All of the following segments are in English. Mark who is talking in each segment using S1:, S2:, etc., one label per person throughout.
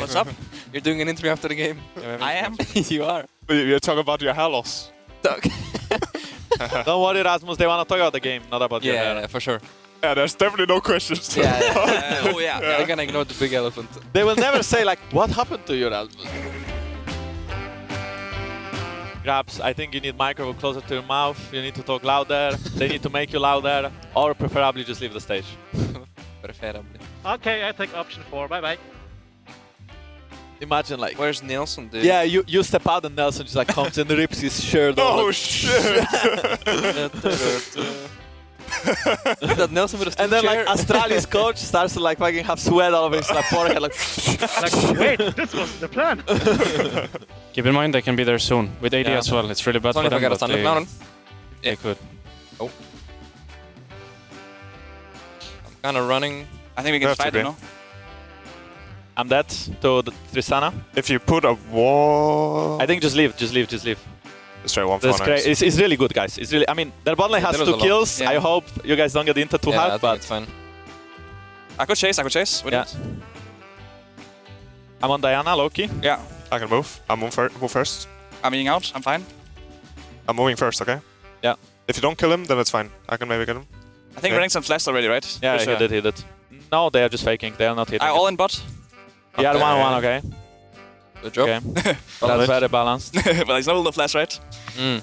S1: What's up?
S2: You're doing an interview after the game.
S1: I am.
S2: you are.
S3: You're talking about your hair loss.
S4: Don't worry, Rasmus. They want to talk about the game, not about your hair.
S2: yeah, for sure.
S3: Yeah, there's definitely no questions.
S2: Yeah, yeah.
S1: Uh, oh yeah.
S2: They're gonna ignore the big elephant.
S4: They will never say like, what happened to you, Rasmus? Grabbz, I think you need microphone closer to your mouth. You need to talk louder. they need to make you louder, or preferably just leave the stage.
S2: Preferably.
S5: Okay, I take option four. Bye bye.
S4: Imagine like,
S2: Where's Nelson, dude?
S4: yeah, you you step out and Nelson just like comes and rips his shirt oh, off.
S3: Oh
S4: like-
S3: shit!
S2: that Nelson with a
S4: and then like
S2: chair.
S4: Astralis coach starts to like fucking have sweat all over his like, forehead, like.
S5: Like, wait, this was the plan.
S6: Keep in mind they can be there soon with AD
S2: Yeah.
S6: as well. It's really bad
S2: It's only
S6: for them.
S2: get a
S6: but
S2: standard
S6: they,
S2: mountain.
S6: they could. Oh.
S2: I'm kind of running.
S1: I think we can
S3: Have
S1: fight
S3: be.
S1: it, no?
S4: I'm dead to the Tristana.
S3: if you put a wall,
S4: I think just leave, just leave, just leave.
S3: let's try one for
S4: That's great. It's, it's really good, guys. It's really. I mean, their bot lane has two kills.
S1: Yeah.
S4: I hope you guys don't get into too
S2: yeah,
S4: hard,
S2: think
S4: but
S2: it's fine.
S1: I could chase. I could chase. with
S4: Yeah.
S1: it.
S4: I'm on Diana, Loki.
S1: Yeah.
S3: I can move. I'll move, fir move first.
S1: I'm eating out. I'm fine.
S3: I'm moving first, okay?
S4: Yeah.
S3: If you don't kill him, then it's fine. I can maybe get him.
S1: I think
S3: Okay.
S1: Renekton flashed already, right?
S4: Yeah,
S1: Pretty
S4: he did, he did. No, they are just faking. They are not hitting.
S1: I
S4: it.
S1: all in bot.
S4: Yeah,
S3: Okay.
S4: one one, okay.
S2: Good job.
S4: Okay. That's very balanced.
S1: but he's not the flash, right?
S2: Mm.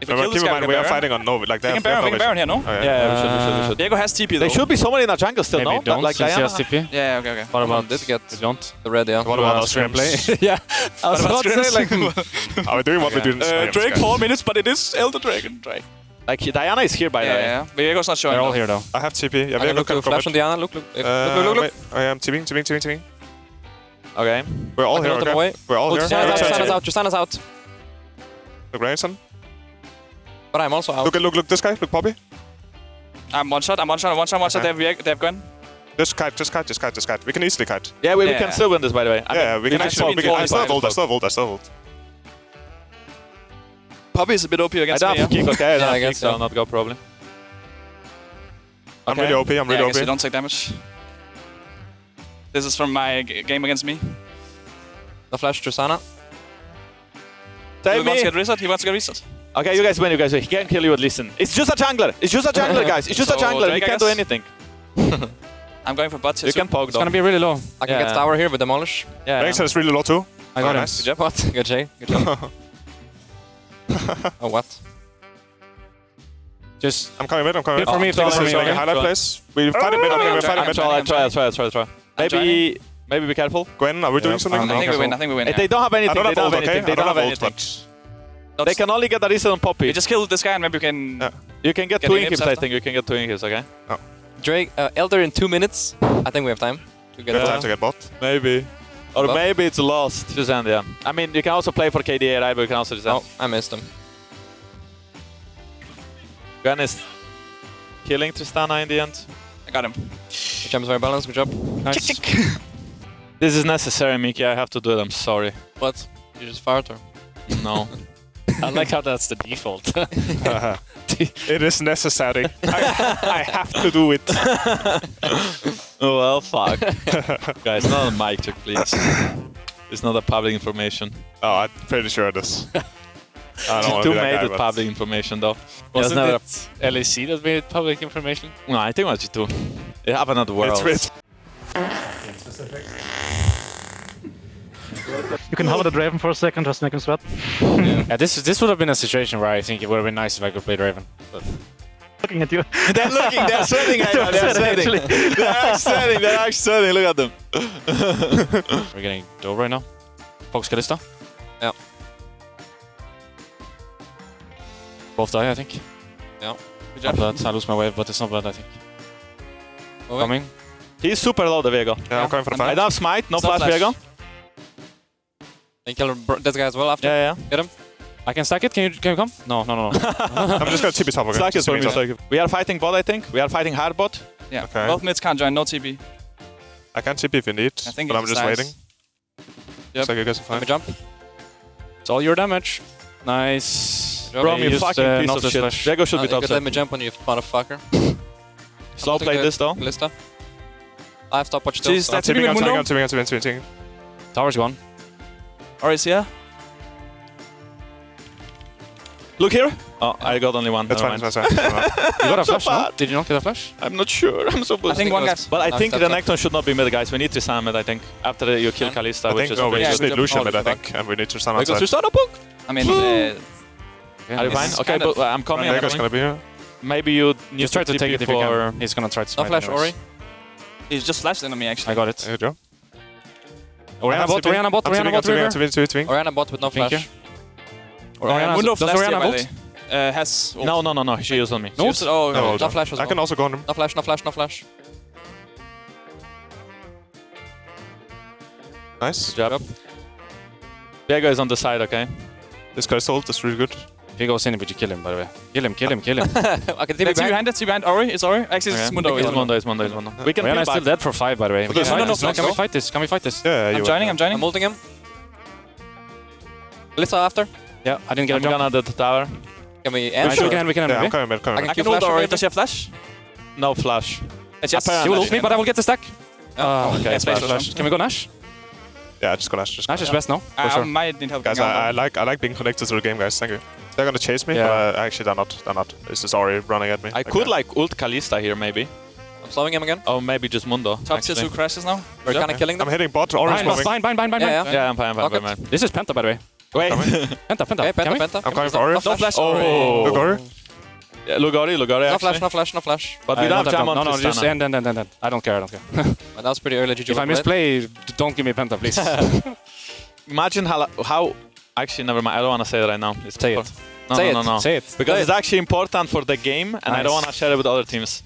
S1: If we
S3: Remember,
S1: kill this
S3: keep in
S1: guy,
S3: mind,
S1: we
S3: we are fighting on Nova. Like, they
S1: We
S3: have,
S1: can
S3: they have
S1: Baron, we can
S3: no
S1: Baron
S3: vision.
S1: here, no?
S3: Oh,
S4: Yeah, yeah, we should, we should, we should.
S1: Diego has TP though.
S4: There should be someone in a jungle still,
S6: Maybe
S4: no?
S6: don't
S4: like
S6: since he has TP.
S1: Yeah, okay, okay.
S6: What about
S2: did get
S6: We don't?
S2: the red, yeah.
S3: What about
S6: Uh,
S3: our scrims?
S4: yeah, I was
S1: What
S4: about
S1: about
S4: to say like,
S3: Are we doing what we
S2: Yeah.
S3: do in
S1: Uh, Drake, four minutes, but it is Elder Dragon. Drake.
S4: Like Diana is here by
S1: Yeah,
S4: the way.
S1: yeah. Diego's not showing.
S6: They're all
S1: though.
S6: here though.
S3: I have TP. Yeah,
S2: I'm
S3: look
S2: look to flash on. Diana. Look, look, look,
S3: Uh,
S2: look, look, look.
S3: wait, I am TPing, TPing, TPing, TPing.
S4: Okay.
S3: We're all
S2: I
S3: here, okay?
S2: away.
S3: We're all
S2: Oh,
S3: here.
S2: Tristana's out,
S3: Okay,
S2: Tristana's out, Tristana's out.
S3: Look, Grayson.
S2: But I'm also out.
S3: Look, look, look, this guy. Look, Poppy.
S1: I'm one shot. I'm one shot. I'm one shot. One shot.
S3: Okay.
S1: They have they have Gwen.
S3: Just kite, just kite, just kite, just kite. We can easily kite.
S4: Yeah, we, we can still win this by the way. I
S3: yeah,
S4: mean,
S3: we can
S1: can
S3: actually.
S1: actually
S3: I still have ult, I still have ult, I still have ult.
S1: Poppy is a bit OP
S4: I
S1: against
S4: don't
S1: me.
S4: have
S1: yeah?
S4: kick, okay? I
S2: Yeah,
S4: don't
S2: I
S4: have kick,
S2: guess
S4: so
S2: so.
S4: I'll not go probably.
S3: I'm
S4: Okay.
S3: really OP, I'm
S1: Yeah,
S3: really
S1: I guess you don't take damage. This is from my g- game against me.
S2: The flash Tristana.
S4: Save
S1: he wants to get reset. He wants to get reset.
S4: Okay, you guys win, you guys win. He can't kill you at listen. It's just a jungler. It's just a jungler, guys. It's just a
S1: So,
S4: jungler. He
S1: Drake, I
S4: can't do anything.
S1: I'm going for butts.
S4: You
S1: too.
S4: can poke
S6: It's
S4: though.
S6: gonna be really low.
S2: I can
S4: Yeah.
S2: get tower here with demolish.
S4: Yeah.
S3: Renekton is really low too.
S6: I got oh, him.
S3: nice.
S1: Good job.
S2: What? Good Jay. Good job. oh, what?
S6: Just
S3: I'm coming mid, I'm coming
S6: Hit
S3: mid.
S6: for me, hit for me,
S3: is only
S6: okay.
S3: highlight
S4: Try.
S3: place. We fight it mid, okay, we're fighting
S1: I'm
S3: mid.
S1: trying.
S4: Try, try, try, try, try. Maybe, maybe be careful.
S3: Gwen, are we doing something?
S6: I'm
S1: think we win. I think we win.
S4: They don't have anything. They don't have anything.
S3: I
S4: They
S3: don't
S4: don't
S3: have
S4: have
S3: ult,
S4: anything.
S3: but...
S4: They can only get a reason on Poppy.
S1: We just kill this guy and maybe we can.
S4: You can get
S1: Get
S4: two
S1: in
S4: inhibs. I think. You can get two inhibs, okay?
S2: Drake, uh, Elder in two minutes. I think we have time
S3: We
S2: get
S3: have time to get bot.
S4: Maybe. Or
S2: Buff?
S4: maybe it's lost. Just end, yeah. I mean, you can also play for KDA, right? But you can also just end.
S2: Oh, I missed him.
S4: Gwen is killing Tristana in the end.
S1: I got him.
S2: The champ is very balanced. Good job.
S6: nice.
S4: This is necessary, Miki. I have to do it. I'm sorry.
S2: What? You just fired her.
S4: No.
S6: I like how that's the default.
S3: it is necessary. I, I have to do it.
S4: Oh, well, fuck. Guys, not a mic check, please. It's not a public information.
S3: Oh, I'm pretty sure it is. I don't want
S4: Two
S3: to
S4: made
S3: guy,
S4: it public information, though.
S6: Wasn't
S4: never
S6: it LAC that made it public information?
S4: No, I think it was you two. It happened at the world.
S3: It's, it's
S5: You can hover the Draven for a second, just make him sweat.
S6: Yeah, this this would have been a situation where I think it would have been nice if I could play Draven. But
S5: Looking at you.
S4: they're looking, they're sweating, Aino, they're sweating.
S5: Actually.
S4: They're actually sweating, they're actually sweating, look at them.
S6: we're getting dove right now. Fox Kalista.
S2: Yeah.
S6: Both die, I think.
S2: Yeah.
S1: Good
S6: Not
S1: job.
S6: bad. I lose my wave, but it's not bad, I think.
S2: Moving.
S6: Coming.
S4: He's super low, the Viego.
S3: yeah, I'm going for the
S1: I'm
S4: I don't have smite, no
S1: It's
S4: flash,
S1: flash.
S4: Viego.
S2: And kill br- that guy as well after.
S4: Yeah, yeah.
S2: Get him.
S6: I can stack it. Can you can you come? No, no, no, no.
S3: I'm just going to TP top, okay?
S4: Slack is
S3: Just
S4: for me,
S3: me
S4: Slack. We are fighting bot, I think. We are fighting hard bot.
S1: Yeah.
S3: Okay.
S1: Both mids can't join. No TP.
S3: I can TP if you need,
S1: I think
S3: but I'm just
S1: decides.
S3: waiting.
S1: Yep.
S3: Looks like you guys are
S2: Let me jump.
S6: it's all your damage. Nice.
S2: Good
S4: Bro, you
S6: used,
S4: fucking
S6: uh,
S4: piece
S6: not
S4: of
S6: the
S4: shit.
S6: flash.
S4: Viego should
S2: Uh,
S4: be top
S2: could
S4: set.
S2: let me jump on you, motherfucker.
S4: Slow play this though.
S2: Lista. I have stopwatch too.
S1: Jeez,
S2: so-
S1: that's
S3: Tipping
S1: Tipping
S3: on,
S1: with
S3: tipping
S1: Mundo.
S3: on, tipping on, tipping on, tipping on.
S6: Tower's gone.
S1: Or is here?
S4: Look here. Oh, I got only one.
S3: That's
S4: Never
S3: fine,
S4: mind.
S3: that's fine.
S6: You got a
S4: so
S6: flash, no? Did you not get a flash?
S4: I'm not sure. I'm so
S1: I think one guy.
S4: But I
S2: No,
S4: think
S2: step, step.
S4: Renekton should not be mid, guys. We need Tristan mid, I think. After you kill Kalista,
S3: I
S4: which
S3: think
S4: is
S3: no, we
S4: pretty
S3: just need Lucian
S1: Oh,
S3: mid, I think, and we need to stand
S4: Because
S3: outside.
S4: Tristan a book.
S1: I mean, uh,
S6: Yeah,
S4: Are you fine? Okay, but uh, I'm coming. I'm
S3: gonna be here.
S4: Maybe you need
S6: Just try to take it if you can. He's gonna try to
S2: No flash. Ori.
S1: he's just flashed into me actually.
S6: I got it.
S3: There you go.
S6: Orianna bot. Orianna bot,
S3: Orianna
S6: bot.
S2: Orianna bot with no
S6: Thank
S2: flash.
S6: You.
S1: Uh,
S6: Orianna,
S1: Mundo
S6: does
S1: flashed here,
S6: Orianna
S1: by the
S6: bolt?
S1: way. Uh, has. ult.
S4: No, no, no, no. She used on me.
S1: She used Oh,
S3: No,
S1: okay.
S3: hold
S2: No flash as
S3: I can also go on him.
S2: No flash, no flash, no flash.
S3: Nice.
S4: Good job. Diego is on the side, okay?
S3: This guy's ult is really good.
S6: If he goes in, but you kill him, by the way. Kill him, kill him, kill him.
S2: I can TP
S1: That's
S2: back.
S1: behind it, behind Ori. It's Ori. Actually, it's Mundo.
S4: It's
S1: It's
S4: Mundo, it's Mundo, it's Mundo. We can Orianna
S6: is still
S4: back.
S6: dead for five, by the way. We
S3: Okay,
S6: can
S3: no, no, no,
S6: Can we fight this? Can we fight this?
S3: Yeah,
S1: I'm joining, I'm joining.
S2: I'm ulting him. Kalista after.
S6: Yeah, I didn't get
S4: I'm
S6: a jump.
S4: gonna the tower.
S2: Can we
S6: Nice,
S2: end?
S6: we can, we can,
S3: Yeah, I'm
S6: maybe.
S3: coming mid, coming
S2: I
S3: mid.
S1: I
S2: Q
S1: can ult
S2: flash
S1: Ori. Does she have flash?
S4: No flash.
S1: It's yes.
S4: Apparently.
S6: She will ult me, but I will get the stack.
S2: Ah,
S6: oh,
S1: Yeah,
S6: okay.
S1: flash
S6: flash, flash. Can we go Nash?
S3: Yeah, just go Nash. Just go
S6: Nash is
S3: Nash.
S6: best now, ah, for
S1: I
S6: sure.
S1: might need help.
S3: Guys, I, I like I like being connected to the game, guys. Thank you. They're gonna chase me,
S6: Yeah.
S3: but uh, actually they're not. They're not. It's just Ori running at me.
S4: I
S3: Okay.
S4: could like ult Kalista here, maybe.
S2: I'm slowing him again.
S4: Or maybe just Mundo.
S1: Top tier
S4: actually.
S1: 2 crashes now.
S2: We're
S1: Yeah.
S2: kind of killing them.
S3: I'm hitting bot. Ori's
S6: Bind,
S3: moving.
S6: bind, bind, bind, bind,
S2: Yeah,
S6: bind.
S2: yeah.
S4: Yeah, I'm fine, I'm fine,
S2: Okay.
S4: fine, fine.
S6: This is Penta, by the way.
S4: Wait.
S6: Penta, Penta.
S2: Okay, penta, penta.
S3: I'm coming for Ori.
S2: flash.
S1: flash.
S4: Oh. oh.
S3: Look, Ori.
S4: Yeah, Lugari, Lugari
S2: No
S4: actually.
S2: flash, no flash, no flash.
S4: But we
S6: I
S4: don't have
S6: have
S4: jam on
S6: No, no, just end, end, end, end, end. I don't care, I don't care.
S2: But that was pretty early GG.
S6: if I misplay, don't give me Penta, please.
S4: Imagine how, how... Actually, never mind. I don't want to say it right now. It's
S6: Say it.
S4: No,
S2: Say
S4: no,
S2: it.
S4: no, no.
S6: Say it.
S4: Because
S2: Say
S4: it's actually important for the game, and I don't want to share it with other teams.